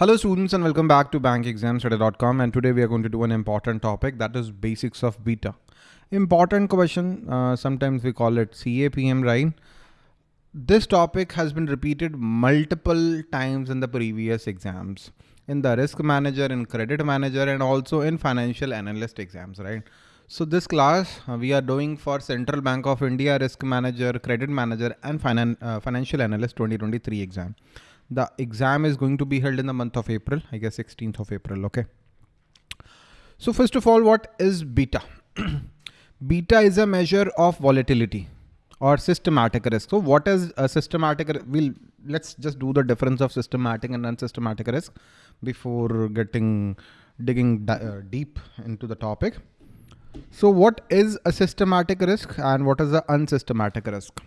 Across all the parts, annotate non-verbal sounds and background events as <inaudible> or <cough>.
Hello students and welcome back to bankexamstudy.com and today we are going to do an important topic that is basics of beta. Important question, uh, sometimes we call it CAPM, right? This topic has been repeated multiple times in the previous exams in the risk manager, in credit manager and also in financial analyst exams, right? So this class uh, we are doing for Central Bank of India risk manager, credit manager and finan uh, financial analyst 2023 exam. The exam is going to be held in the month of April, I guess 16th of April. Okay. So first of all, what is beta? <clears throat> beta is a measure of volatility or systematic risk. So what is a systematic? risk? We'll let's just do the difference of systematic and unsystematic risk before getting digging uh, deep into the topic. So what is a systematic risk and what is the unsystematic risk?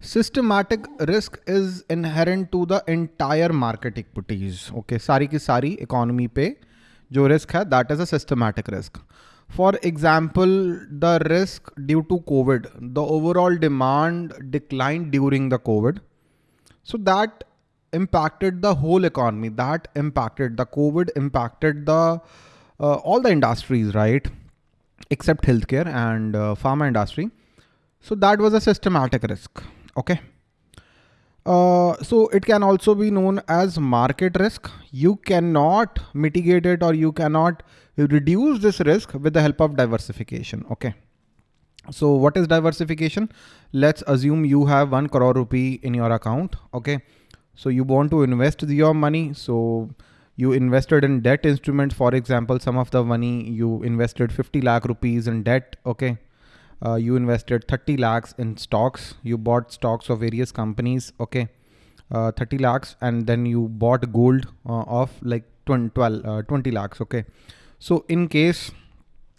Systematic risk is inherent to the entire market equities. Okay sari ki sari economy pe jo risk hai that is a systematic risk. For example the risk due to covid the overall demand declined during the covid. So that impacted the whole economy that impacted the covid impacted the uh, all the industries right? Except healthcare and uh, pharma industry. So that was a systematic risk okay. Uh, so it can also be known as market risk. You cannot mitigate it or you cannot reduce this risk with the help of diversification. Okay. So what is diversification? Let's assume you have 1 crore rupee in your account. Okay. So you want to invest your money. So you invested in debt instruments. For example some of the money you invested 50 lakh rupees in debt. Okay uh, you invested 30 lakhs in stocks. You bought stocks of various companies okay? Uh, 30 lakhs and then you bought gold uh, of like 20, 12, uh, 20 lakhs okay? So in case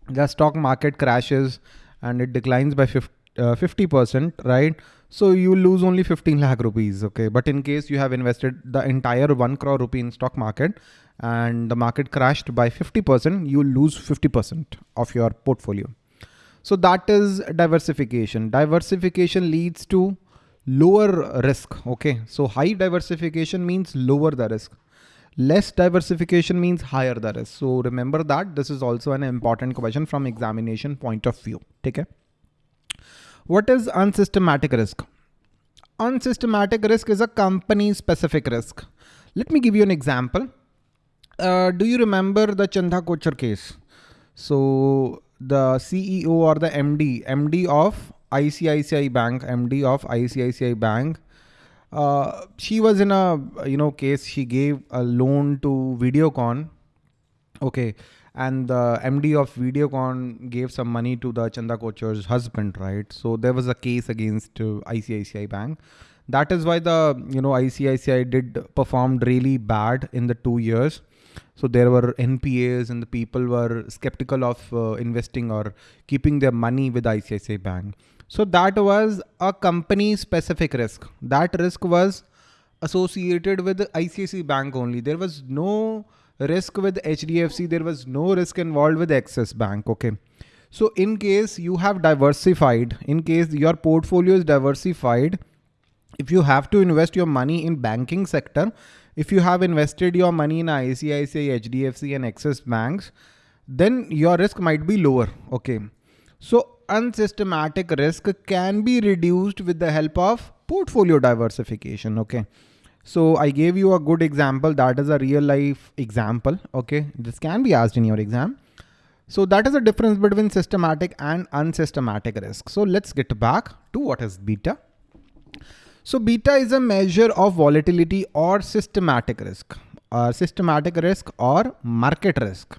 the stock market crashes and it declines by 50 uh, percent right? So you lose only 15 lakh rupees okay? But in case you have invested the entire 1 crore rupee in stock market and the market crashed by 50 percent you lose 50 percent of your portfolio so that is diversification. Diversification leads to lower risk. Okay. So high diversification means lower the risk. Less diversification means higher the risk. So remember that this is also an important question from examination point of view. Okay. What is unsystematic risk? Unsystematic risk is a company specific risk. Let me give you an example. Uh, do you remember the Chanda Kochhar case? So the CEO or the MD, MD of ICICI Bank, MD of ICICI Bank, uh, she was in a you know case. She gave a loan to Videocon, okay, and the MD of Videocon gave some money to the Chanda Kochhar's husband, right? So there was a case against uh, ICICI Bank. That is why the you know ICICI did performed really bad in the two years so there were NPAs and the people were skeptical of uh, investing or keeping their money with ICICI Bank. So that was a company specific risk. That risk was associated with ICICI Bank only. There was no risk with HDFC. There was no risk involved with Axis Bank. Okay. So in case you have diversified, in case your portfolio is diversified, if you have to invest your money in banking sector, if you have invested your money in ICICI, HDFC and Axis banks, then your risk might be lower. Okay. So unsystematic risk can be reduced with the help of portfolio diversification. Okay. So I gave you a good example. That is a real life example. Okay. This can be asked in your exam. So that is the difference between systematic and unsystematic risk. So let's get back to what is beta. So beta is a measure of volatility or systematic risk, or systematic risk or market risk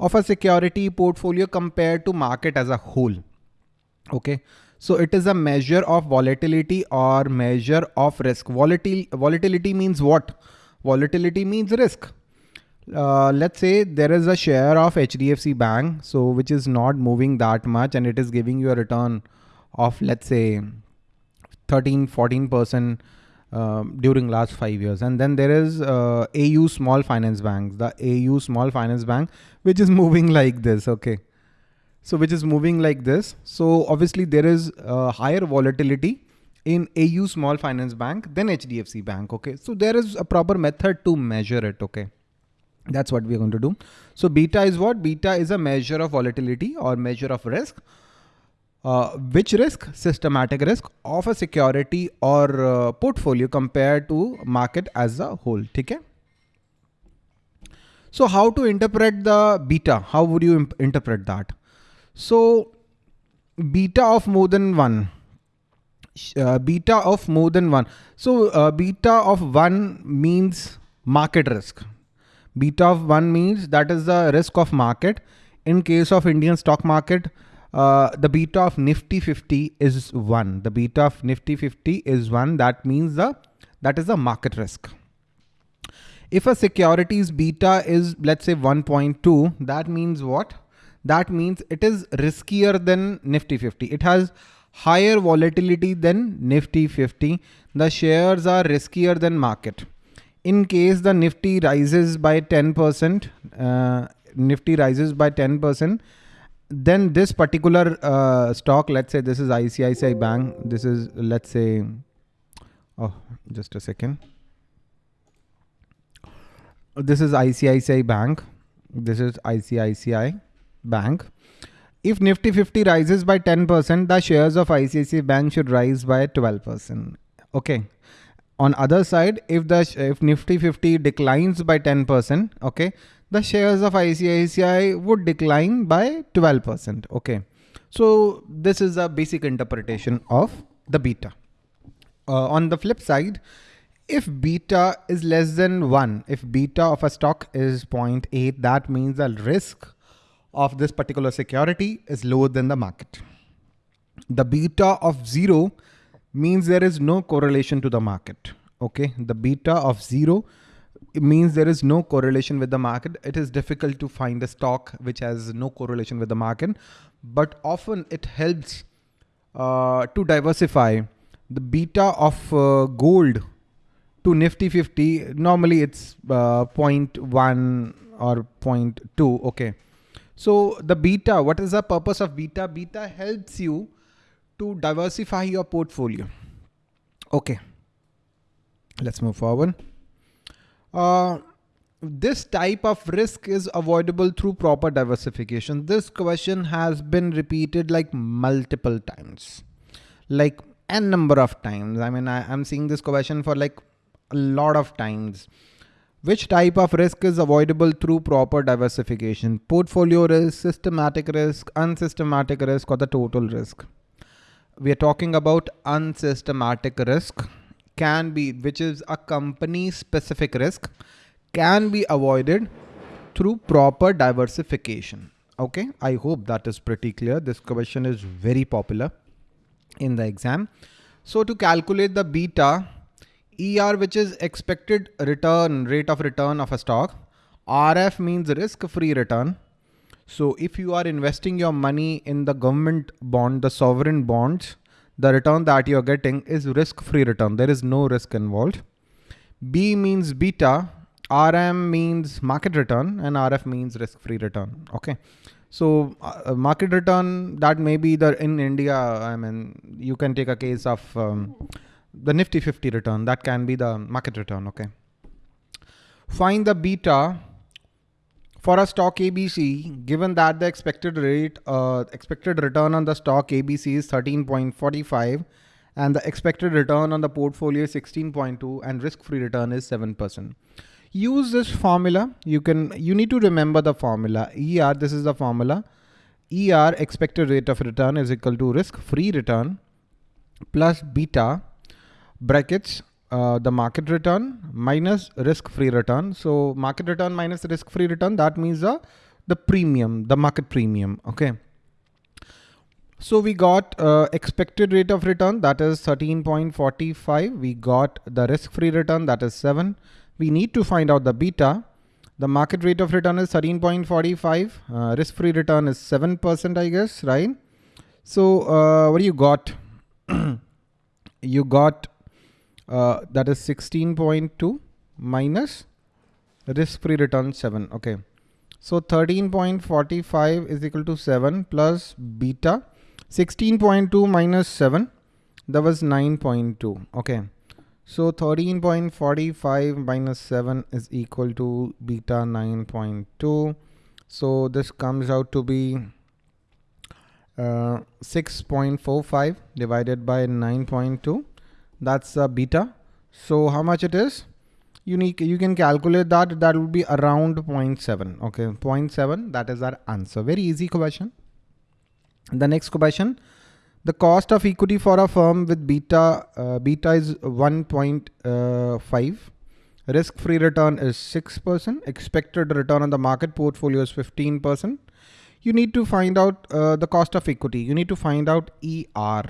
of a security portfolio compared to market as a whole. Okay. So it is a measure of volatility or measure of risk. Volatility, volatility means what? Volatility means risk. Uh, let's say there is a share of HDFC bank, so which is not moving that much and it is giving you a return of let's say 13, 14% um, during last five years. And then there is uh, AU Small Finance Bank, the AU Small Finance Bank, which is <laughs> moving like this. Okay. So which is moving like this. So obviously there is uh, higher volatility in AU Small Finance Bank, than HDFC Bank. Okay, so there is a proper method to measure it. Okay, that's what we're going to do. So beta is what? Beta is a measure of volatility or measure of risk. Uh, which risk? Systematic risk of a security or uh, portfolio compared to market as a whole. Okay. So how to interpret the beta? How would you interpret that? So beta of more than one, uh, beta of more than one. So uh, beta of one means market risk. Beta of one means that is the risk of market. In case of Indian stock market, uh, the beta of Nifty 50 is one. The beta of Nifty 50 is one. That means the that is the market risk. If a securities beta is let's say 1.2, that means what? That means it is riskier than Nifty 50. It has higher volatility than Nifty 50. The shares are riskier than market. In case the Nifty rises by 10%, uh, Nifty rises by 10%, then this particular uh, stock, let's say this is ICICI Bank. This is, let's say, oh, just a second this is ICICI Bank. This is ICICI Bank. If Nifty 50 rises by 10%, the shares of ICICI Bank should rise by 12%. Okay. On other side, if the if Nifty 50 declines by 10%, okay, the shares of ICICI would decline by 12%. Okay. So this is a basic interpretation of the beta. Uh, on the flip side, if beta is less than 1, if beta of a stock is 0.8, that means the risk of this particular security is lower than the market. The beta of 0 means there is no correlation to the market. Okay, the beta of 0 means there is no correlation with the market. It is difficult to find a stock which has no correlation with the market, but often it helps uh, to diversify. The beta of uh, gold to Nifty 50, normally it's uh, 0.1 or 0.2. Okay. So the beta, what is the purpose of beta? Beta helps you to diversify your portfolio. Okay. Let's move forward. Uh, this type of risk is avoidable through proper diversification. This question has been repeated like multiple times, like n number of times. I mean, I, am seeing this question for like a lot of times. Which type of risk is avoidable through proper diversification? Portfolio risk, systematic risk, unsystematic risk, or the total risk? We are talking about unsystematic risk can be, which is a company specific risk, can be avoided through proper diversification. Okay, I hope that is pretty clear. This question is very popular in the exam. So to calculate the beta, ER, which is expected return, rate of return of a stock. RF means risk-free return. So if you are investing your money in the government bond, the sovereign bonds, the return that you're getting is risk-free return. There is no risk involved. B means beta, RM means market return and RF means risk-free return. Okay. So uh, market return that may be the in India, I mean, you can take a case of um, the Nifty 50 return. That can be the market return. Okay. Find the beta for a stock ABC, given that the expected rate, uh, expected return on the stock ABC is 13.45 and the expected return on the portfolio is 16.2 and risk-free return is 7%. Use this formula. You can, you need to remember the formula. ER, this is the formula. ER, expected rate of return is equal to risk-free return plus beta brackets uh, the market return minus risk-free return. So market return minus risk-free return, that means the, the premium, the market premium, okay. So we got uh, expected rate of return, that is 13.45. We got the risk-free return, that is 7. We need to find out the beta. The market rate of return is 13.45. Uh, risk-free return is 7%, I guess, right? So uh, what do you got? <clears throat> you got uh, that is 16.2 minus risk-free return 7. Okay. So 13.45 is equal to 7 plus beta 16.2 minus 7 that was 9.2. Okay. So 13.45 minus 7 is equal to beta 9.2. So this comes out to be uh, 6.45 divided by 9.2. That's a beta. So how much it is? Unique, you can calculate that. That will be around 0.7. Okay, 0.7. That is our answer. Very easy question. The next question the cost of equity for a firm with beta, uh, beta is 1.5. Risk-free return is 6%. Expected return on the market portfolio is 15%. You need to find out uh, the cost of equity. You need to find out ER.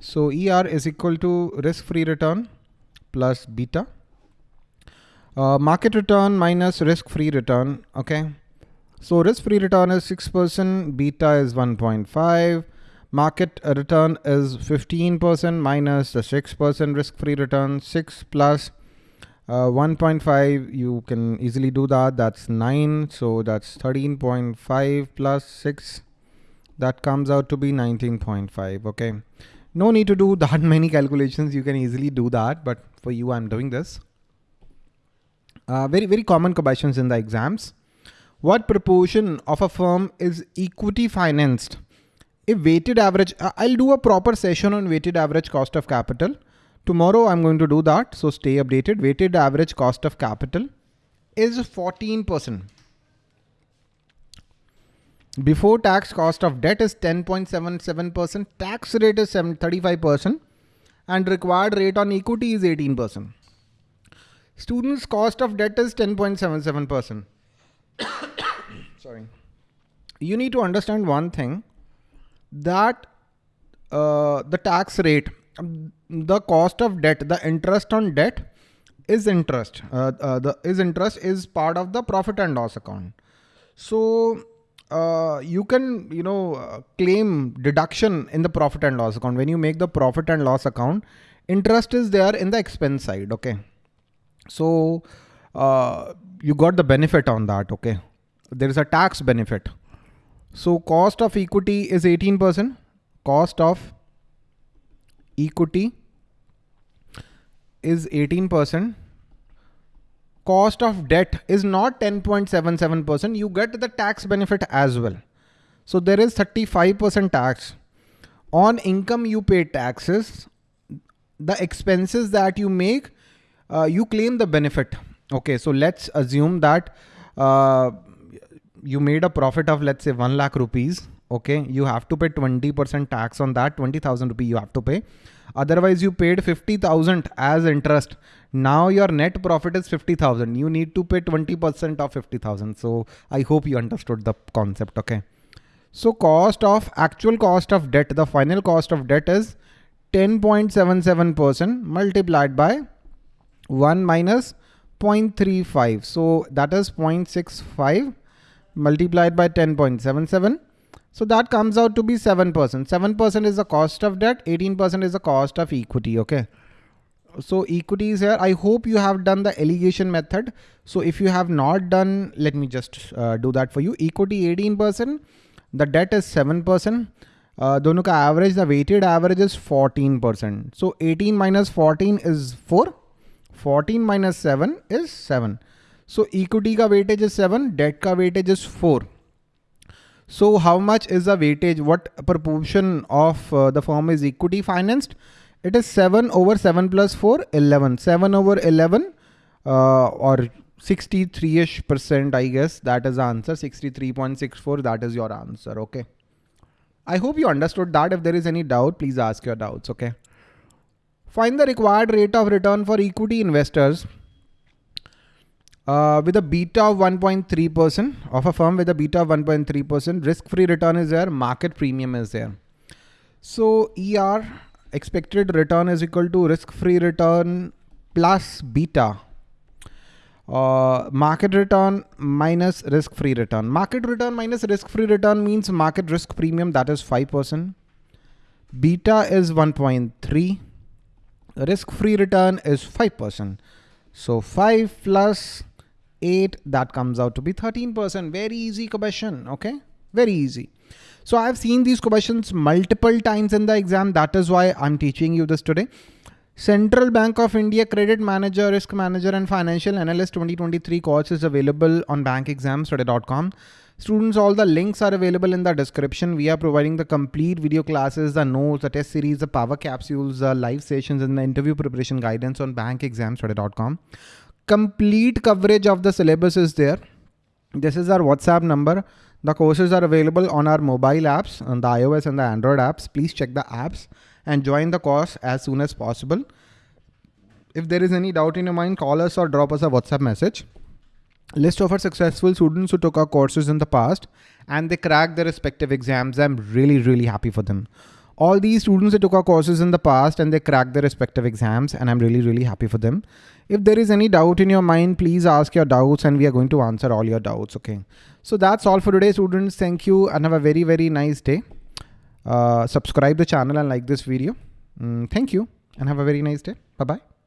So ER is equal to risk-free return plus beta. Uh, market return minus risk-free return. Okay. So risk-free return is 6%, beta is 1.5 market return is 15% minus the 6% risk-free return, 6 plus, uh, 1.5, you can easily do that. That's 9. So that's 13.5 plus 6. That comes out to be 19.5. Okay. No need to do that <laughs> many calculations. You can easily do that. But for you, I'm doing this. Uh, very, very common questions in the exams. What proportion of a firm is equity financed? if weighted average, I'll do a proper session on weighted average cost of capital. Tomorrow I'm going to do that. So stay updated. Weighted average cost of capital is 14%. Before tax cost of debt is 10.77%. Tax rate is 35% and required rate on equity is 18%. Students cost of debt is 10.77%. <coughs> Sorry. You need to understand one thing that uh, the tax rate, the cost of debt, the interest on debt is interest. Uh, uh, the is interest is part of the profit and loss account. So uh, you can you know uh, claim deduction in the profit and loss account when you make the profit and loss account. Interest is there in the expense side. Okay, so uh, you got the benefit on that. Okay, there is a tax benefit. So cost of equity is 18%. Cost of equity is 18%. Cost of debt is not 10.77%. You get the tax benefit as well. So there is 35% tax. On income you pay taxes. The expenses that you make, uh, you claim the benefit. Okay, so let's assume that uh, you made a profit of let's say 1 lakh rupees okay you have to pay 20% tax on that 20000 rupee you have to pay otherwise you paid 50000 as interest now your net profit is 50000 you need to pay 20% of 50000 so i hope you understood the concept okay so cost of actual cost of debt the final cost of debt is 10.77% multiplied by 1 minus 0.35 so that is 0.65 multiplied by 10.77. So that comes out to be 7%. 7% is the cost of debt, 18% is the cost of equity, okay? so equity is here. I hope you have done the alligation method. So if you have not done, let me just uh, do that for you. Equity 18%, the debt is 7%. Uh, दोनों का average, the weighted average is 14%. So 18 minus 14 is 4. 14 minus 7 is 7. So equity का weightage is 7, debt का weightage is 4. So how much is the weightage? What proportion of uh, the firm is equity financed? It is 7 over 7 plus 4, 11. 7 over 11 uh, or 63ish percent, I guess. That is the answer. 63.64. That is your answer. Okay. I hope you understood that. If there is any doubt, please ask your doubts. Okay. Find the required rate of return for equity investors uh, with a beta of 1.3% of a firm with a beta of 1.3%, risk-free return is there, market premium is there. So ER, expected return is equal to risk-free return plus beta. Uh, market return minus risk-free return. Market return minus risk-free return means market risk premium, that is 5%. Beta is 1.3. Risk-free return is 5%. So 5 plus 8, that comes out to be 13%. Very easy question, okay? Very easy. So I've seen these questions multiple times in the exam. That is why I'm teaching you this today. Central Bank of India Credit Manager, Risk Manager and Financial Analyst 2023 course is available on bankexamstudy.com. Students, all the links are available in the description. We are providing the complete video classes, the notes, the test series, the power capsules, the live sessions and the interview preparation guidance on bankexamstudy.com. Complete coverage of the syllabus is there. This is our WhatsApp number. The courses are available on our mobile apps, on the iOS and the Android apps. Please check the apps and join the course as soon as possible. If there is any doubt in your mind, call us or drop us a WhatsApp message list of our successful students who took our courses in the past and they cracked their respective exams. I'm really, really happy for them. All these students that took our courses in the past and they cracked their respective exams and I'm really, really happy for them. If there is any doubt in your mind, please ask your doubts and we are going to answer all your doubts. Okay. So that's all for today, students. Thank you and have a very, very nice day. Uh, subscribe the channel and like this video. Mm, thank you and have a very nice day. Bye-bye.